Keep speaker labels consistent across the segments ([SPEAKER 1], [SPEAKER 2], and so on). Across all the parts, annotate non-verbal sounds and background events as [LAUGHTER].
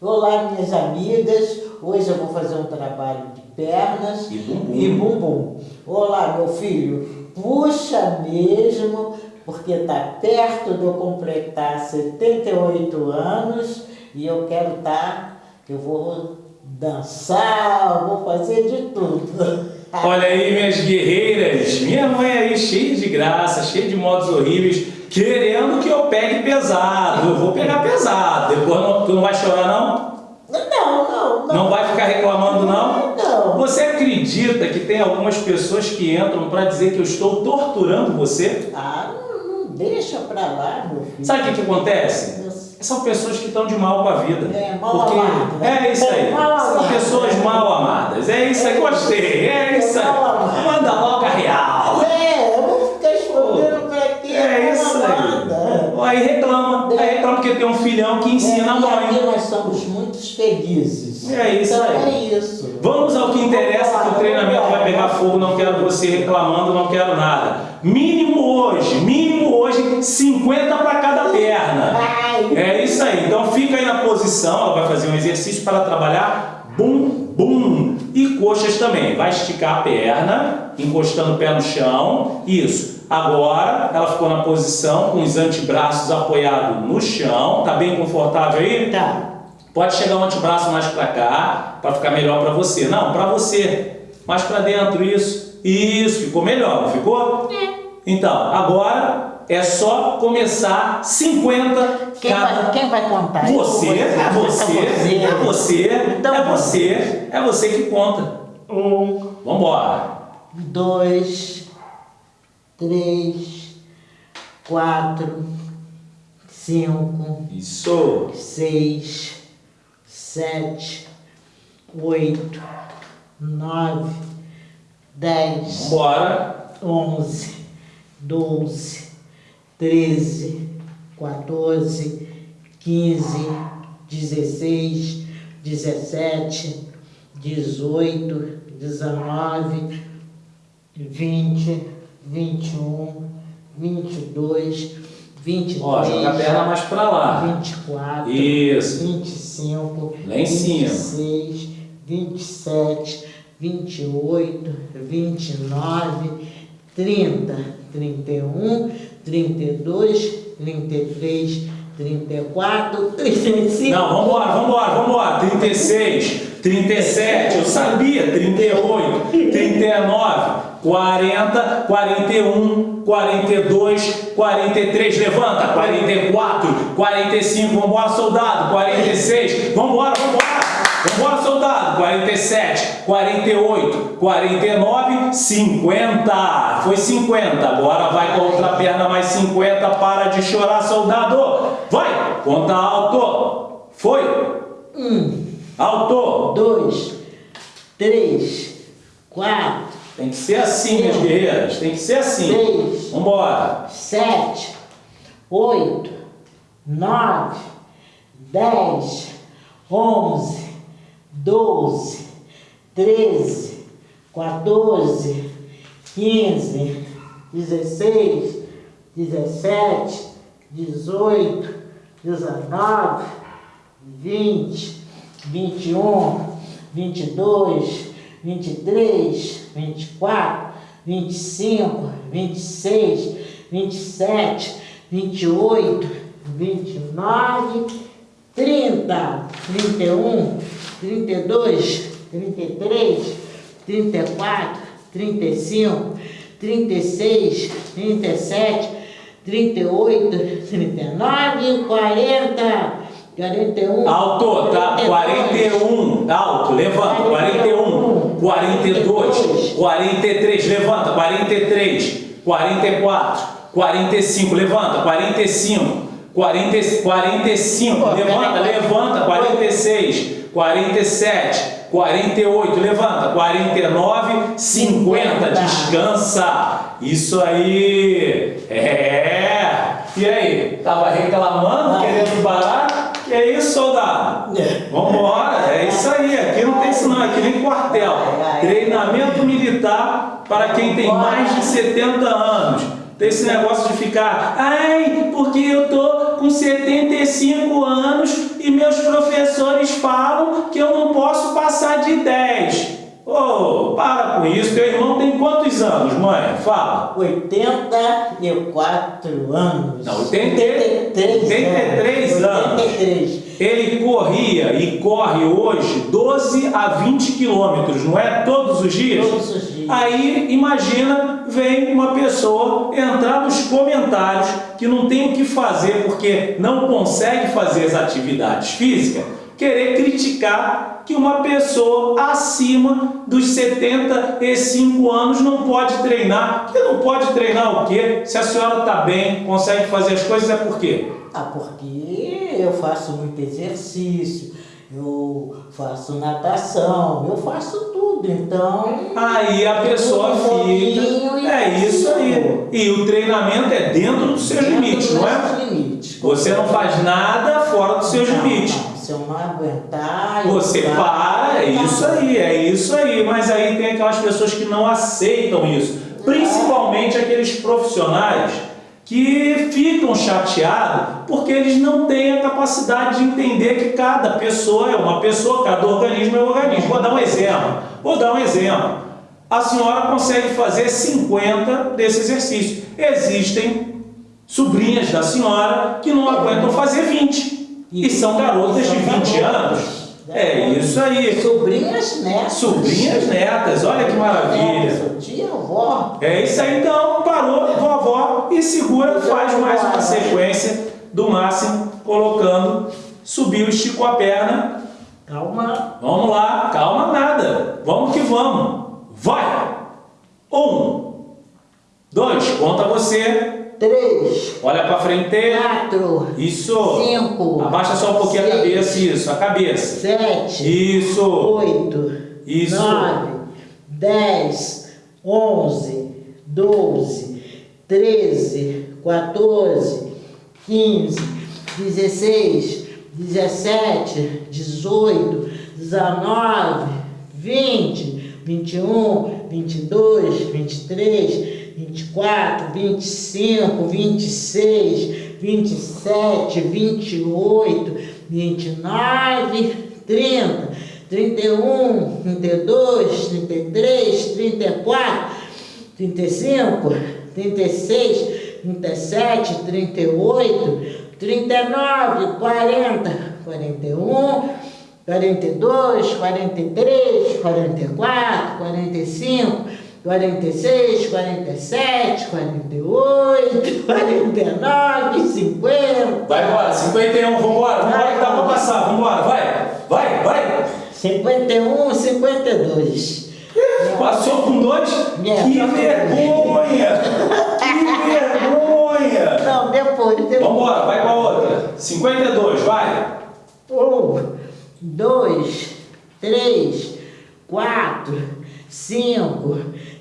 [SPEAKER 1] Olá, minhas amigas. Hoje eu vou fazer um trabalho de pernas
[SPEAKER 2] E bumbum.
[SPEAKER 1] e bumbum. Olá, meu filho. Puxa mesmo, porque está perto de eu completar 78 anos e eu quero estar, eu vou dançar, vou fazer de tudo. [LAUGHS]
[SPEAKER 2] Olha aí, minhas guerreiras. Minha mãe aí cheia de graça, cheia de modos horríveis, querendo que eu pegue pesado. Eu vou pegar pesado. Depois não, tu não vai chorar, não?
[SPEAKER 1] Não, não, não.
[SPEAKER 2] Não vai ficar reclamando, não?
[SPEAKER 1] Não.
[SPEAKER 2] Você acredita que tem algumas pessoas que entram para dizer que eu estou torturando você?
[SPEAKER 1] Ah, não, não deixa pra lá, meu filho.
[SPEAKER 2] Sabe o que, que acontece? São pessoas que estão de mal com a vida.
[SPEAKER 1] É, mal
[SPEAKER 2] Porque
[SPEAKER 1] amado, né?
[SPEAKER 2] É isso aí. São pessoas mal amadas. É isso aí.
[SPEAKER 1] É.
[SPEAKER 2] Gostei. É isso aí. Manda logo a real.
[SPEAKER 1] É, eu vou ficar escondendo pra quê?
[SPEAKER 2] É isso
[SPEAKER 1] Amada.
[SPEAKER 2] aí. Aí reclama. Aí reclama porque tem um filhão que ensina a
[SPEAKER 1] É, e aqui
[SPEAKER 2] mãe.
[SPEAKER 1] nós somos muito felizes.
[SPEAKER 2] É isso
[SPEAKER 1] então,
[SPEAKER 2] aí.
[SPEAKER 1] É isso.
[SPEAKER 2] Vamos ao que interessa, que o treinamento vai pegar fogo. Não quero você reclamando, não quero nada. Mínimo hoje, mínimo hoje, 50 para cada perna. É isso aí. Então fica aí na posição, ela vai fazer um exercício para trabalhar bum, bum. E coxas também. Vai esticar a perna, encostando o pé no chão. Isso. Agora ela ficou na posição com os antebraços apoiados no chão. Tá bem confortável aí?
[SPEAKER 1] Tá.
[SPEAKER 2] Pode chegar o antebraço mais para cá, para ficar melhor para você. Não, para você. Mais para dentro, isso. Isso, ficou melhor, não ficou? Então, agora é só começar 50
[SPEAKER 1] Quem
[SPEAKER 2] cada...
[SPEAKER 1] vai, quem vai contar?
[SPEAKER 2] Você, é você, é você,
[SPEAKER 1] Então,
[SPEAKER 2] é você, é você que conta.
[SPEAKER 1] Um,
[SPEAKER 2] Vambora.
[SPEAKER 1] dois, três, quatro, cinco,
[SPEAKER 2] Isso.
[SPEAKER 1] seis, sete, oito, nove, dez,
[SPEAKER 2] Vambora.
[SPEAKER 1] onze, doze, treze, 14, 15, 16, 17, 18, 19, 20, 21, 22, 23,
[SPEAKER 2] Ó, joga a perna mais para lá.
[SPEAKER 1] 24,
[SPEAKER 2] Isso.
[SPEAKER 1] 25,
[SPEAKER 2] Lá em cima.
[SPEAKER 1] 26, 27, 28, 29, 30, 31, 32, 33, 34, 35.
[SPEAKER 2] Não, vambora, vambora, vambora. 36, 37, eu sabia. 38, 39, 40, 41, 42, 43, levanta. 44, 45, vambora, soldado. 46, vambora, vambora. Vambora, soldado. 47, 48, 49, 50. Foi 50. Agora vai com a outra perna mais 50. Para de chorar, soldado. Vai. Conta alto. Foi.
[SPEAKER 1] Um,
[SPEAKER 2] Alto.
[SPEAKER 1] dois, três, quatro,
[SPEAKER 2] Tem que ser assim, minhas guerreiras. Tem que ser assim.
[SPEAKER 1] seis,
[SPEAKER 2] Vambora.
[SPEAKER 1] sete, oito, nove, dez, onze, doze, treze, 14, 15, 16, 17, 18, 19, 20, 21, 22, 23, 24, 25, 26, 27, 28, 29, 30, 31, 32, 33, 34, 35, 36, 37, 38, 39, 40, 41.
[SPEAKER 2] Alto, tá? 41. Alto, levanta. 41. 42. 43. Levanta. 43. 44. 45. Levanta. 45. 40, 45. Levanta, levanta. 46. 47. 48. Levanta. 49. 50. Descansa. Isso aí. É. E aí? Tava reclamando, querendo parar? Que é isso, soldado?
[SPEAKER 1] É.
[SPEAKER 2] Vambora, é isso aí. Aqui não tem isso não, aqui nem quartel. Treinamento militar para quem tem mais de 70 anos. Desse negócio de ficar, ai, porque eu tô com 75 anos e meus professores falam que eu não posso passar de 10. Ô, oh, para com isso. Teu irmão tem quantos anos, mãe? Fala.
[SPEAKER 1] 84 anos.
[SPEAKER 2] Não, 83, 83 anos. 83. Ele corria e corre hoje 12 a 20 quilômetros, não é? Todos os dias?
[SPEAKER 1] Todos os dias.
[SPEAKER 2] Aí, imagina, vem uma pessoa entrar nos comentários que não tem o que fazer porque não consegue fazer as atividades físicas querer criticar que uma pessoa acima dos 75 anos não pode treinar. Que não pode treinar o quê? Se a senhora está bem, consegue fazer as coisas, é por quê?
[SPEAKER 1] Ah, porque eu faço muito exercício, eu faço natação, eu faço tudo, então...
[SPEAKER 2] Aí a pessoa fica... É isso aí. E o treinamento é dentro dos seus dentro limites, não é?
[SPEAKER 1] Limites.
[SPEAKER 2] Você não faz nada fora dos seus
[SPEAKER 1] não,
[SPEAKER 2] limites.
[SPEAKER 1] Não. Se eu não aguentar...
[SPEAKER 2] Você
[SPEAKER 1] eu
[SPEAKER 2] para, é isso aí, é isso aí. Mas aí tem aquelas pessoas que não aceitam isso. Principalmente aqueles profissionais que ficam chateados porque eles não têm a capacidade de entender que cada pessoa é uma pessoa, cada organismo é um organismo. Vou dar um exemplo. Vou dar um exemplo. A senhora consegue fazer 50 desse exercício. Existem sobrinhas da senhora que não aguentam fazer 20. E são garotas de 20 anos. É isso aí.
[SPEAKER 1] Sobrinhas netas.
[SPEAKER 2] Sobrinhas netas, olha que maravilha.
[SPEAKER 1] Tia, avó.
[SPEAKER 2] É isso aí então, parou, vovó, e segura, faz mais uma sequência do máximo, colocando, subiu, esticou a perna.
[SPEAKER 1] Calma.
[SPEAKER 2] Vamos lá, calma nada. Vamos que vamos. Vai! Um, dois, conta você
[SPEAKER 1] três,
[SPEAKER 2] olha para frente,
[SPEAKER 1] quatro,
[SPEAKER 2] isso,
[SPEAKER 1] cinco,
[SPEAKER 2] abaixa só um pouquinho
[SPEAKER 1] seis,
[SPEAKER 2] a cabeça, isso, a cabeça,
[SPEAKER 1] sete,
[SPEAKER 2] isso,
[SPEAKER 1] oito,
[SPEAKER 2] isso,
[SPEAKER 1] nove, dez, onze, doze, treze, quatorze, quinze, dezesseis, dezessete, dezoito, dezenove, vinte, vinte e um, vinte e dois, vinte e três 24, 25, 26, 27, 28, 29, 30, 31, 32, 33, 34, 35, 36, 37, 38, 39, 40, 41, 42, 43, 44, 45, 46, 47, 48, 49, 50.
[SPEAKER 2] Vai embora, 51, vambora, vambora que dá pra passar, vambora, vai, vai, vai.
[SPEAKER 1] 51, 52.
[SPEAKER 2] Passou com dois?
[SPEAKER 1] É,
[SPEAKER 2] que vergonha! que vergonha!
[SPEAKER 1] Não, depois, depois.
[SPEAKER 2] Vambora, vai com a outra. 52, vai.
[SPEAKER 1] Um, dois, três, quatro, cinco,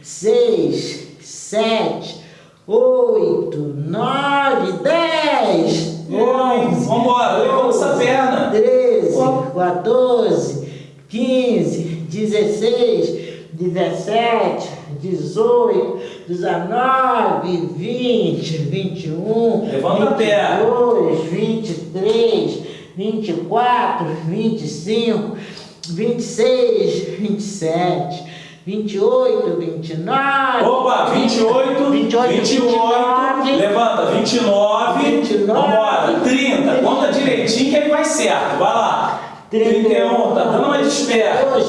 [SPEAKER 1] seis, sete, oito, nove, dez, onze,
[SPEAKER 2] Vamos embora, levanta essa perna.
[SPEAKER 1] Treze, quatorze, quinze, dezesseis, dezessete, dezoito, dezenove, vinte, vinte e um, vinte e dois, vinte e três, vinte e quatro, vinte e cinco, vinte e seis, vinte e sete, 28, 29.
[SPEAKER 2] Opa, 28, 28, 28, levanta, 29, 29 vambora, 30, conta direitinho que ele vai certo, vai lá. 31, tá dando uma desperta.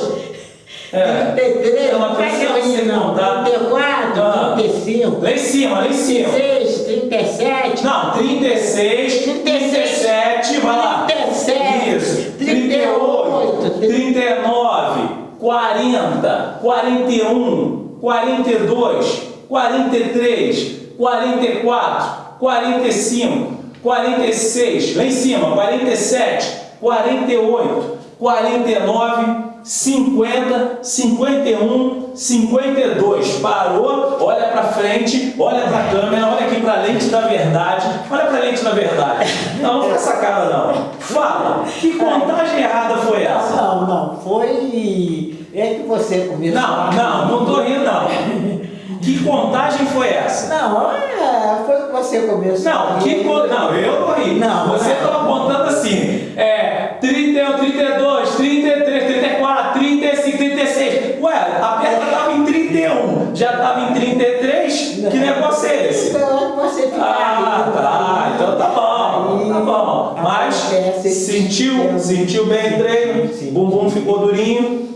[SPEAKER 1] É. 33,
[SPEAKER 2] não precisa você
[SPEAKER 1] não,
[SPEAKER 2] contar.
[SPEAKER 1] 34,
[SPEAKER 2] ah.
[SPEAKER 1] 35.
[SPEAKER 2] Lá em cima, lá em cima.
[SPEAKER 1] 36, 37.
[SPEAKER 2] Não, 36, 37, vai lá.
[SPEAKER 1] 37.
[SPEAKER 2] Isso. 38, 39. 40, 41, 42, 43, 44, 45, 46, lá em cima, 47, 48, 49, 50, 51, 52. Parou, olha para frente, olha para a câmera, olha aqui para a lente da verdade, olha para a lente da verdade. Não, não essa cara não. Fala, que contagem errada foi essa?
[SPEAKER 1] Não, não, foi... É que você começou...
[SPEAKER 2] Não, não, não tô rindo não. Que contagem foi essa?
[SPEAKER 1] Não, é, foi que você começou.
[SPEAKER 2] Não, que não, eu não ri.
[SPEAKER 1] Não,
[SPEAKER 2] você estava contando assim, é,
[SPEAKER 1] Acontece
[SPEAKER 2] sentiu, sentiu bem o treino,
[SPEAKER 1] Sim.
[SPEAKER 2] bumbum ficou durinho.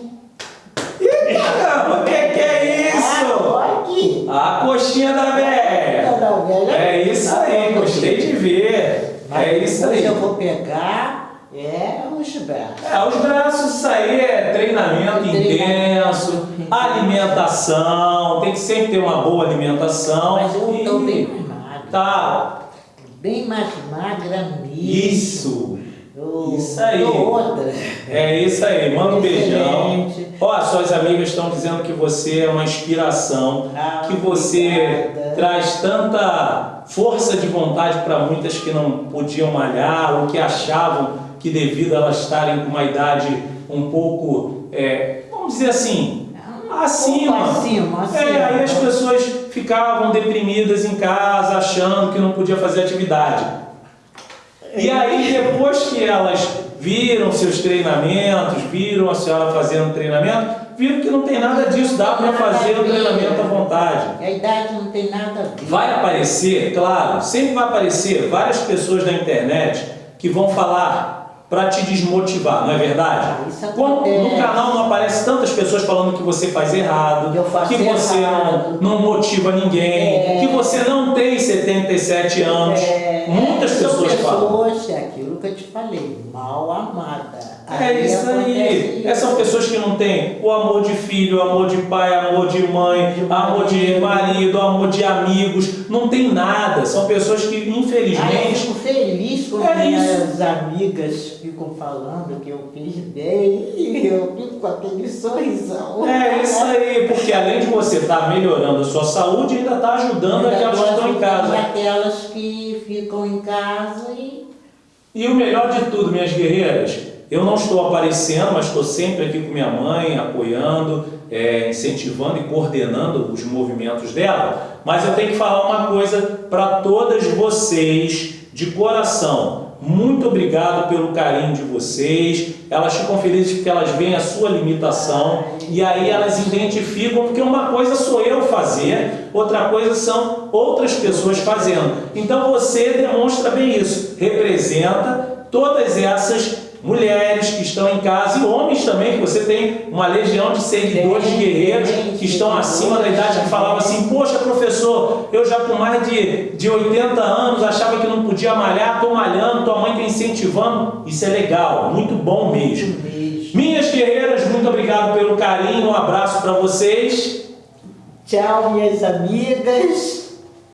[SPEAKER 2] Ih, caramba, o que, que é isso? A coxinha da
[SPEAKER 1] velha.
[SPEAKER 2] É isso aí, gostei de ver. É isso aí.
[SPEAKER 1] eu vou pegar é os braços.
[SPEAKER 2] É, os braços, isso aí é treinamento intenso, alimentação, tem que sempre ter uma boa alimentação.
[SPEAKER 1] Mas eu
[SPEAKER 2] E-
[SPEAKER 1] mais magra.
[SPEAKER 2] Tá,
[SPEAKER 1] Bem mais magra mesmo.
[SPEAKER 2] isso. Isso aí.
[SPEAKER 1] outra.
[SPEAKER 2] É isso aí, manda um beijão. Ó, suas amigas estão dizendo que você é uma inspiração,
[SPEAKER 1] Ah,
[SPEAKER 2] que você
[SPEAKER 1] obrigada.
[SPEAKER 2] traz tanta força de vontade para muitas que não podiam malhar ou que achavam que devido a elas estarem com uma idade um pouco, é, vamos dizer assim, acima.
[SPEAKER 1] Um pouco acima, acima.
[SPEAKER 2] É, aí as pessoas ficavam deprimidas em casa, achando que não podia fazer atividade. E aí, depois que elas viram seus treinamentos, viram a senhora fazendo treinamento, viram que não tem nada disso, dá para fazer o treinamento à vontade.
[SPEAKER 1] A idade não tem nada a ver.
[SPEAKER 2] Vai aparecer, claro, sempre vai aparecer várias pessoas na internet que vão falar para te desmotivar, não é verdade?
[SPEAKER 1] Ah, isso
[SPEAKER 2] Como no canal não aparece tantas pessoas falando que você faz errado, que você
[SPEAKER 1] errado.
[SPEAKER 2] não, não motiva ninguém,
[SPEAKER 1] É.
[SPEAKER 2] que você não tem 77 anos.
[SPEAKER 1] É,
[SPEAKER 2] Muitas
[SPEAKER 1] são
[SPEAKER 2] pessoas falam.
[SPEAKER 1] pessoas, é aquilo que eu te falei, mal amada.
[SPEAKER 2] É isso aí. É, são pessoas que não têm o amor de filho, o amor de pai, amor de mãe,
[SPEAKER 1] De
[SPEAKER 2] amor de marido, amor de amigos. Não tem nada. São pessoas que,
[SPEAKER 1] Ah, eu
[SPEAKER 2] infelizmente,
[SPEAKER 1] fico feliz quando
[SPEAKER 2] É
[SPEAKER 1] minhas amigas ficam falando que eu fiz bem e eu fico com aquele sorrisão.
[SPEAKER 2] É isso aí, porque além de você estar melhorando a sua saúde, ainda está ajudando
[SPEAKER 1] Ainda
[SPEAKER 2] aquelas que estão em casa.
[SPEAKER 1] Aquelas que ficam em casa e
[SPEAKER 2] E o melhor de tudo, minhas guerreiras, eu não estou aparecendo, mas estou sempre aqui com minha mãe, apoiando, é, incentivando e coordenando os movimentos dela. Mas eu tenho que falar uma coisa para todas vocês, de coração. Muito obrigado pelo carinho de vocês. Elas ficam felizes porque elas veem a sua limitação e aí elas identificam, porque uma coisa sou eu fazer, outra coisa são outras pessoas fazendo. Então você demonstra bem isso, representa todas essas mulheres que estão em casa e homens também, que você tem uma legião de seguidores
[SPEAKER 1] Tem,
[SPEAKER 2] guerreiros que estão acima da idade que falavam assim, poxa professor, eu já com mais de, de 80 anos achava que não podia malhar, estou malhando, tua mãe está incentivando, isso é legal, muito bom mesmo. Minhas guerreiras, muito obrigado pelo carinho, um abraço para vocês.
[SPEAKER 1] Tchau, minhas amigas.